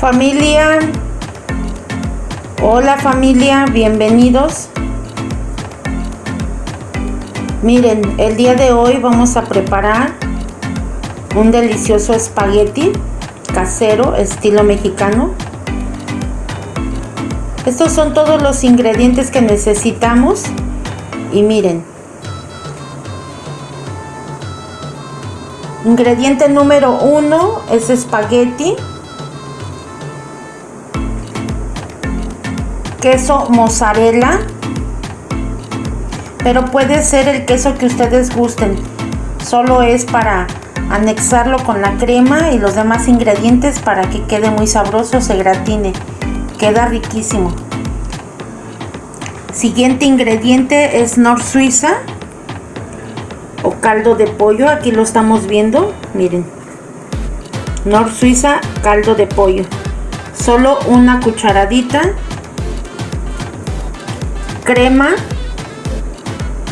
Familia, hola familia, bienvenidos. Miren, el día de hoy vamos a preparar un delicioso espagueti casero estilo mexicano. Estos son todos los ingredientes que necesitamos y miren. Ingrediente número uno es espagueti. Queso mozzarella pero puede ser el queso que ustedes gusten. Solo es para anexarlo con la crema y los demás ingredientes para que quede muy sabroso se gratine. Queda riquísimo. Siguiente ingrediente es nor suiza o caldo de pollo. Aquí lo estamos viendo miren. Nor suiza caldo de pollo. Solo una cucharadita crema.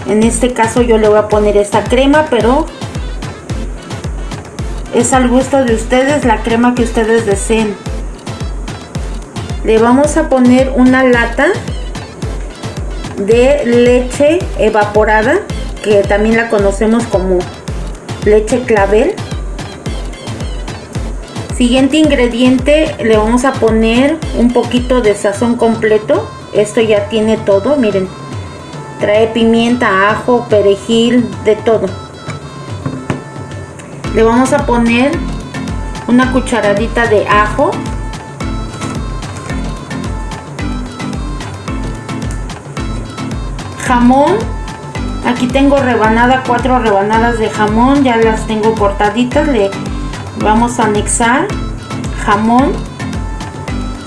En este caso yo le voy a poner esta crema pero es al gusto de ustedes la crema que ustedes deseen. Le vamos a poner una lata de leche evaporada que también la conocemos como leche clavel. Siguiente ingrediente le vamos a poner un poquito de sazón completo esto ya tiene todo miren. Trae pimienta ajo perejil de todo. Le vamos a poner una cucharadita de ajo. Jamón. Aquí tengo rebanada cuatro rebanadas de jamón ya las tengo cortaditas le vamos a anexar jamón.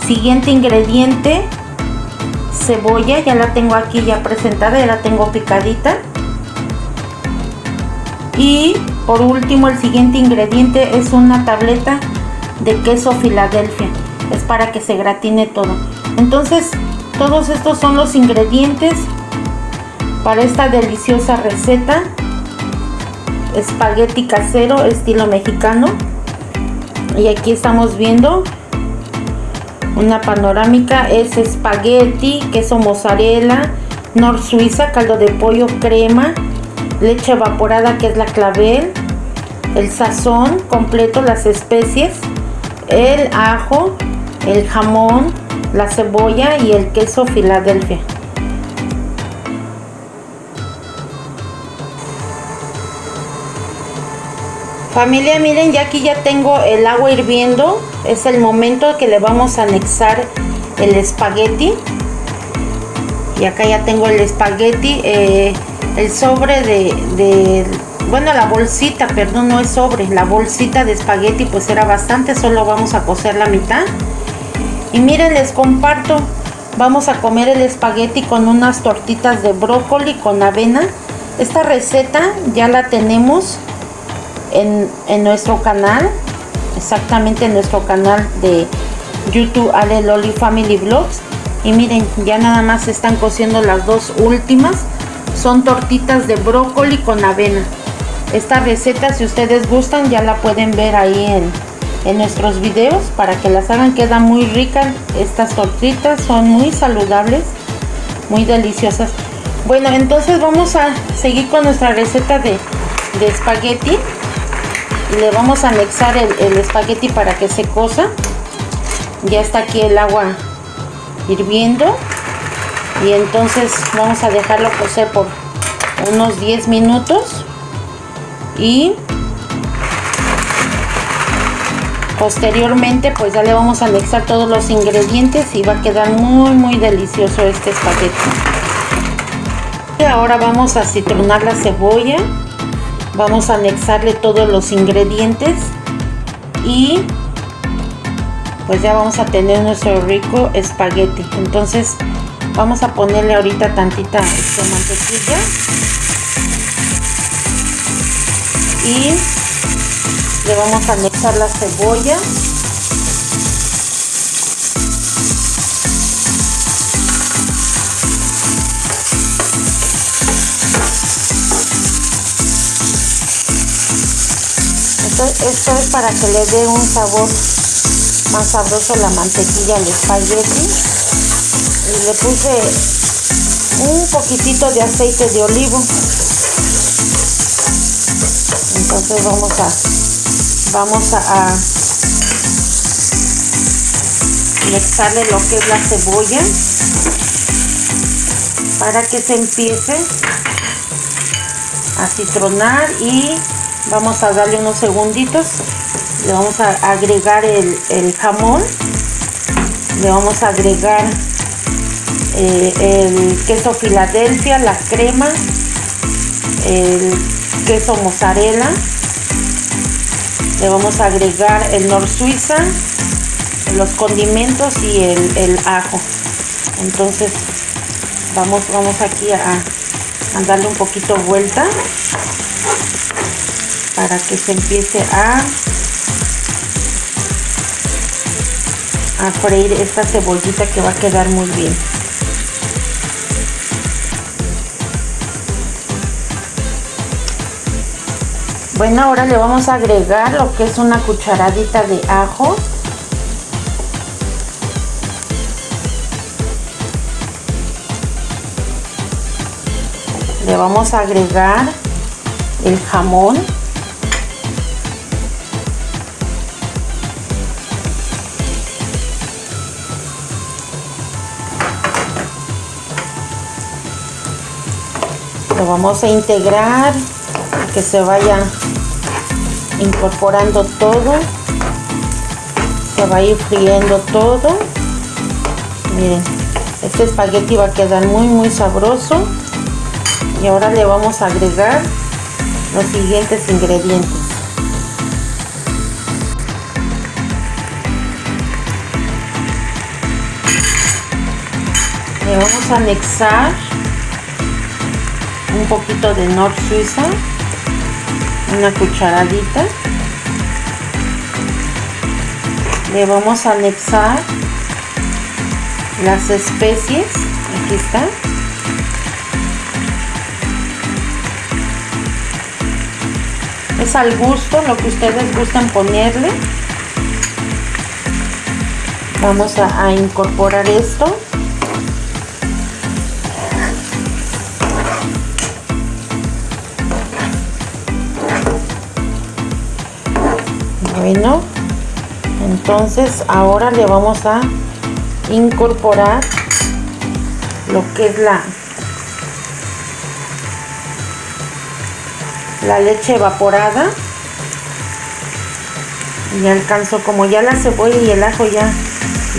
Siguiente ingrediente cebolla, ya la tengo aquí ya presentada, ya la tengo picadita. Y por último el siguiente ingrediente es una tableta de queso Filadelfia. Es para que se gratine todo. Entonces todos estos son los ingredientes para esta deliciosa receta. Espagueti casero estilo mexicano. Y aquí estamos viendo una panorámica es espagueti, queso mozzarella, nor suiza, caldo de pollo, crema, leche evaporada que es la clavel, el sazón completo, las especies, el ajo, el jamón, la cebolla y el queso Filadelfia. Familia, miren, ya aquí ya tengo el agua hirviendo. Es el momento que le vamos a anexar el espagueti. Y acá ya tengo el espagueti. Eh, el sobre de, Bueno, la bolsita, perdón, no es sobre. La bolsita de espagueti pues era bastante. Solo vamos a cocer la mitad. Y miren, les comparto. Vamos a comer el espagueti con unas tortitas de brócoli con avena. Esta receta ya la tenemos en, nuestro canal, exactamente en nuestro canal de YouTube Ale Loli Family Vlogs. Y miren, ya nada más están cociendo las dos últimas. Son tortitas de brócoli con avena. Esta receta, si ustedes gustan, ya la pueden ver ahí en, en nuestros videos para que las hagan. Queda muy rica estas tortitas, son muy saludables, muy deliciosas. Bueno, entonces vamos a seguir con nuestra receta de, de espagueti le vamos a anexar el, espagueti para que se cosa. Ya está aquí el agua hirviendo. Y entonces vamos a dejarlo cocer por unos 10 minutos. Y posteriormente pues ya le vamos a anexar todos los ingredientes y va a quedar muy muy delicioso este espagueti. Y ahora vamos a citronar la cebolla vamos a anexarle todos los ingredientes y pues ya vamos a tener nuestro rico espagueti. Entonces vamos a ponerle ahorita tantita este, mantequilla y le vamos a anexar la cebolla esto, es para que le dé un sabor más sabroso la mantequilla al espagueti. Y le puse un poquitito de aceite de olivo. Entonces vamos a vamos a, a mezclarle lo que es la cebolla para que se empiece a citronar y vamos a darle unos segunditos. Le vamos a agregar el, jamón. Le vamos a agregar eh, el queso Filadelfia, la crema, el queso mozzarella, le vamos a agregar el nor suiza, los condimentos y el, ajo. Entonces vamos, vamos aquí a, a darle un poquito vuelta para que se empiece a a freír esta cebollita que va a quedar muy bien. Bueno ahora le vamos a agregar lo que es una cucharadita de ajo. Le vamos a agregar el jamón lo vamos a integrar que se vaya incorporando todo. Se va a ir friendo todo. Miren este espagueti va a quedar muy muy sabroso. Y ahora le vamos a agregar los siguientes ingredientes. Le vamos a anexar un poquito de Nor Suiza, una cucharadita. Le vamos a anexar las especies, aquí está. Es al gusto, lo que ustedes gusten ponerle. Vamos a, a incorporar esto. Bueno. Entonces ahora le vamos a incorporar lo que es la la leche evaporada. Y alcanzo como ya la cebolla y el ajo ya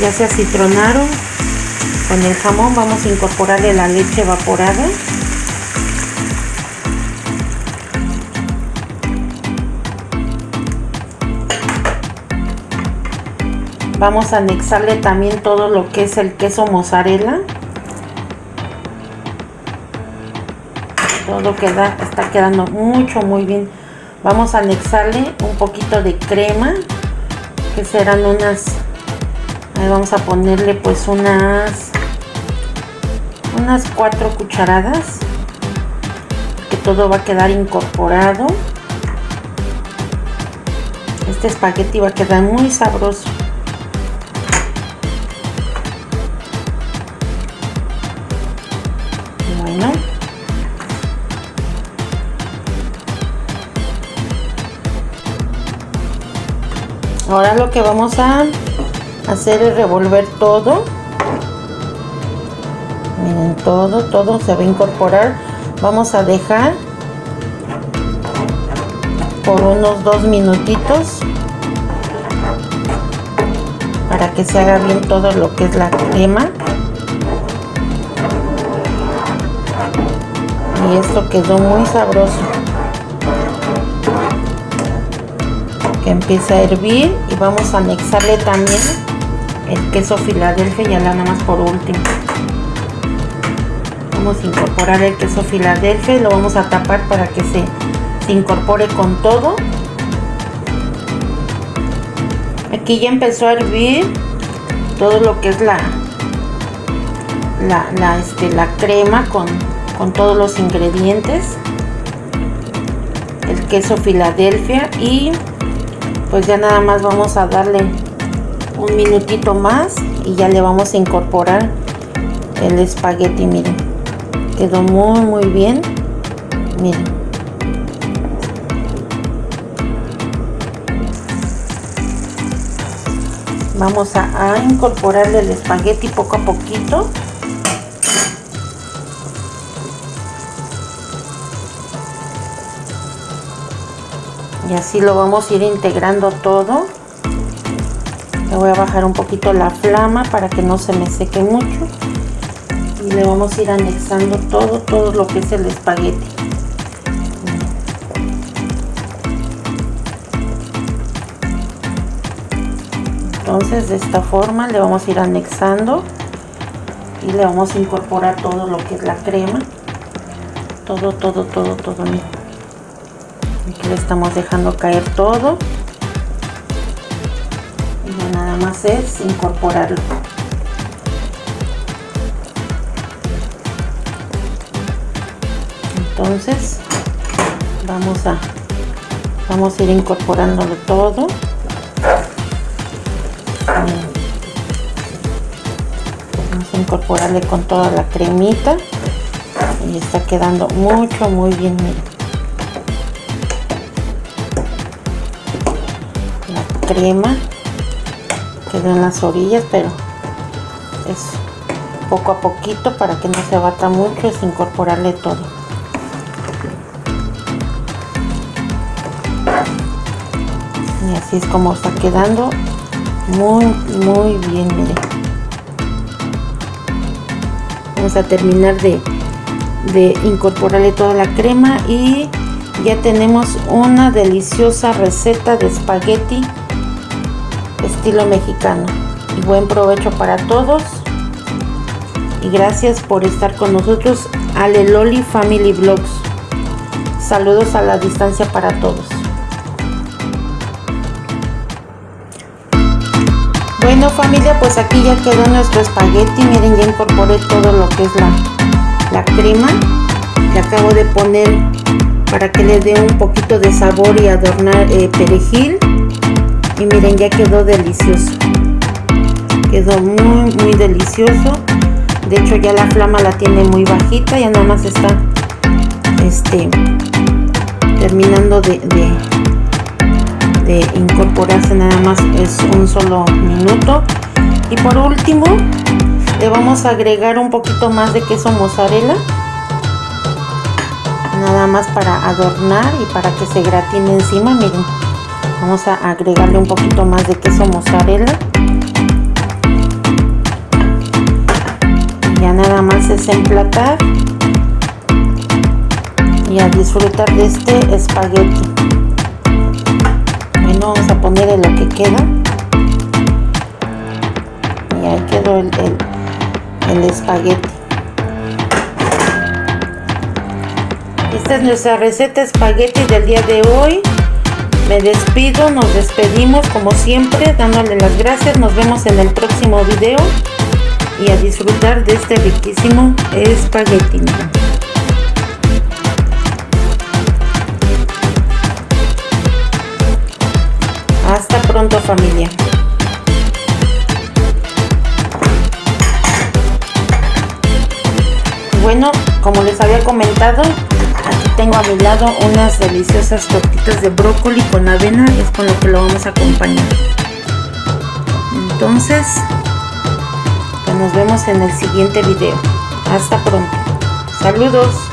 ya se acitronaron con el jamón vamos a incorporarle la leche evaporada vamos a anexarle también todo lo que es el queso mozzarella. Todo queda está quedando mucho muy bien. Vamos a anexarle un poquito de crema que serán unas ahí vamos a ponerle pues unas unas cuatro cucharadas que todo va a quedar incorporado. Este espagueti va a quedar muy sabroso ahora lo que vamos a hacer es revolver todo. Miren todo todo se va a incorporar. Vamos a dejar por unos dos minutitos para que se haga bien todo lo que es la crema. Y esto quedó muy sabroso que empiece a hervir y vamos a anexarle también el queso Filadelfia ya nada más por último. Vamos a incorporar el queso Filadelfia y lo vamos a tapar para que se, se incorpore con todo. Aquí ya empezó a hervir todo lo que es la la, la, este, la crema con, con todos los ingredientes. El queso Filadelfia y pues ya nada más vamos a darle un minutito más y ya le vamos a incorporar el espagueti miren. Quedó muy muy bien miren. Vamos a, a incorporarle el espagueti poco a poquito y así lo vamos a ir integrando todo. Le voy a bajar un poquito la flama para que no se me seque mucho. Y le vamos a ir anexando todo todo lo que es el espagueti. Entonces de esta forma le vamos a ir anexando y le vamos a incorporar todo lo que es la crema. Todo todo todo todo aquí le estamos dejando caer todo. Y nada más es incorporarlo. Entonces vamos a vamos a ir incorporándolo todo. Vamos a incorporarle con toda la cremita. Y está quedando mucho muy bien crema quedó en las orillas pero es poco a poquito para que no se bata mucho es incorporarle todo. Y así es como está quedando muy muy bien miren. Vamos a terminar de, de incorporarle toda la crema y ya tenemos una deliciosa receta de espagueti estilo mexicano. Y buen provecho para todos. Y gracias por estar con nosotros Ale Loli Family Vlogs. Saludos a la distancia para todos. Bueno familia pues aquí ya quedó nuestro espagueti. Miren ya incorporé todo lo que es la, la crema le acabo de poner para que le dé un poquito de sabor y adornar eh, perejil y miren ya quedó delicioso. Quedó muy muy delicioso. De hecho ya la flama la tiene muy bajita. Ya nada más está este terminando de, de, incorporarse nada más es un solo minuto. Y por último le vamos a agregar un poquito más de queso mozzarella. Nada más para adornar y para que se gratine encima miren vamos a agregarle un poquito más de queso mozzarella. Ya nada más es emplatar y a disfrutar de este espagueti. Bueno vamos a ponerle lo que queda. Y ahí quedó el, el, el espagueti. Esta es nuestra receta espagueti del día de hoy me despido, nos despedimos como siempre, dándole las gracias. Nos vemos en el próximo video y a disfrutar de este riquísimo espagueti. Hasta pronto familia. Bueno, como les había comentado, tengo a mi lado unas deliciosas tortitas de brócoli con avena, es con lo que lo vamos a acompañar. Entonces, pues nos vemos en el siguiente video. Hasta pronto. Saludos.